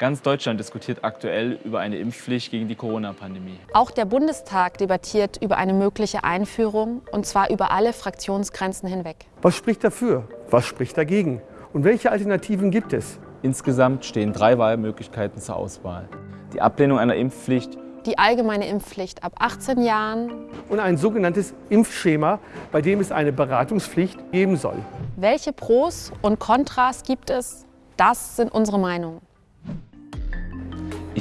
Ganz Deutschland diskutiert aktuell über eine Impfpflicht gegen die Corona-Pandemie. Auch der Bundestag debattiert über eine mögliche Einführung, und zwar über alle Fraktionsgrenzen hinweg. Was spricht dafür? Was spricht dagegen? Und welche Alternativen gibt es? Insgesamt stehen drei Wahlmöglichkeiten zur Auswahl. Die Ablehnung einer Impfpflicht, Die allgemeine Impfpflicht ab 18 Jahren, Und ein sogenanntes Impfschema, bei dem es eine Beratungspflicht geben soll. welche Pros und Kontras gibt es? Das sind unsere Meinungen.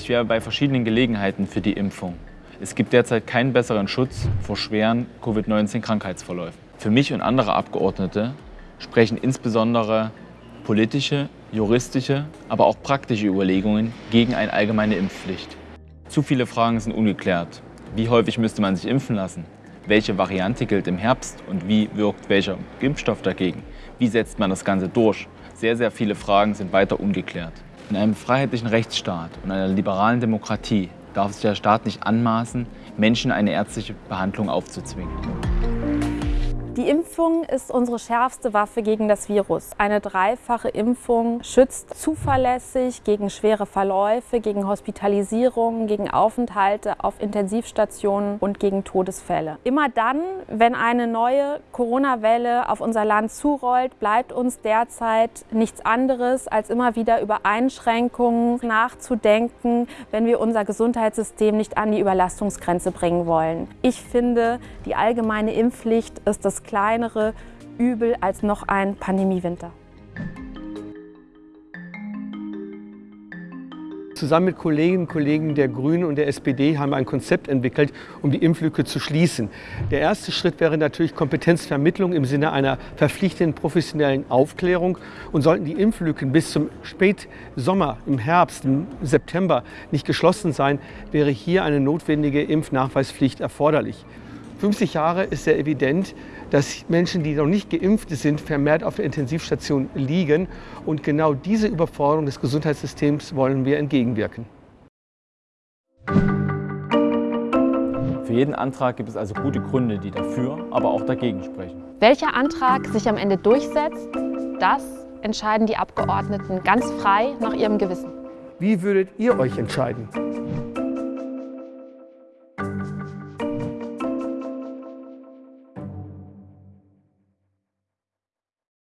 Ich wäre bei verschiedenen Gelegenheiten für die Impfung. Es gibt derzeit keinen besseren Schutz vor schweren Covid-19-Krankheitsverläufen. Für mich und andere Abgeordnete sprechen insbesondere politische, juristische, aber auch praktische Überlegungen gegen eine allgemeine Impfpflicht. Zu viele Fragen sind ungeklärt. Wie häufig müsste man sich impfen lassen? Welche Variante gilt im Herbst und wie wirkt welcher Impfstoff dagegen? Wie setzt man das Ganze durch? Sehr, sehr viele Fragen sind weiter ungeklärt. In einem freiheitlichen Rechtsstaat und einer liberalen Demokratie darf sich der Staat nicht anmaßen, Menschen eine ärztliche Behandlung aufzuzwingen. Die Impfung ist unsere schärfste Waffe gegen das Virus. Eine dreifache Impfung schützt zuverlässig gegen schwere Verläufe, gegen Hospitalisierungen, gegen Aufenthalte auf Intensivstationen und gegen Todesfälle. Immer dann, wenn eine neue Corona-Welle auf unser Land zurollt, bleibt uns derzeit nichts anderes, als immer wieder über Einschränkungen nachzudenken, wenn wir unser Gesundheitssystem nicht an die Überlastungsgrenze bringen wollen. Ich finde, die allgemeine Impfpflicht ist das kleinere Übel als noch ein Pandemiewinter. Zusammen mit Kolleginnen und Kollegen der Grünen und der SPD haben wir ein Konzept entwickelt, um die Impflücke zu schließen. Der erste Schritt wäre natürlich Kompetenzvermittlung im Sinne einer verpflichtenden professionellen Aufklärung. Und sollten die Impflücken bis zum Spätsommer, im Herbst, im September nicht geschlossen sein, wäre hier eine notwendige Impfnachweispflicht erforderlich. 50 Jahre ist sehr evident, dass Menschen, die noch nicht geimpft sind, vermehrt auf der Intensivstation liegen. Und genau diese Überforderung des Gesundheitssystems wollen wir entgegenwirken. Für jeden Antrag gibt es also gute Gründe, die dafür, aber auch dagegen sprechen. Welcher Antrag sich am Ende durchsetzt, das entscheiden die Abgeordneten ganz frei nach ihrem Gewissen. Wie würdet ihr euch entscheiden?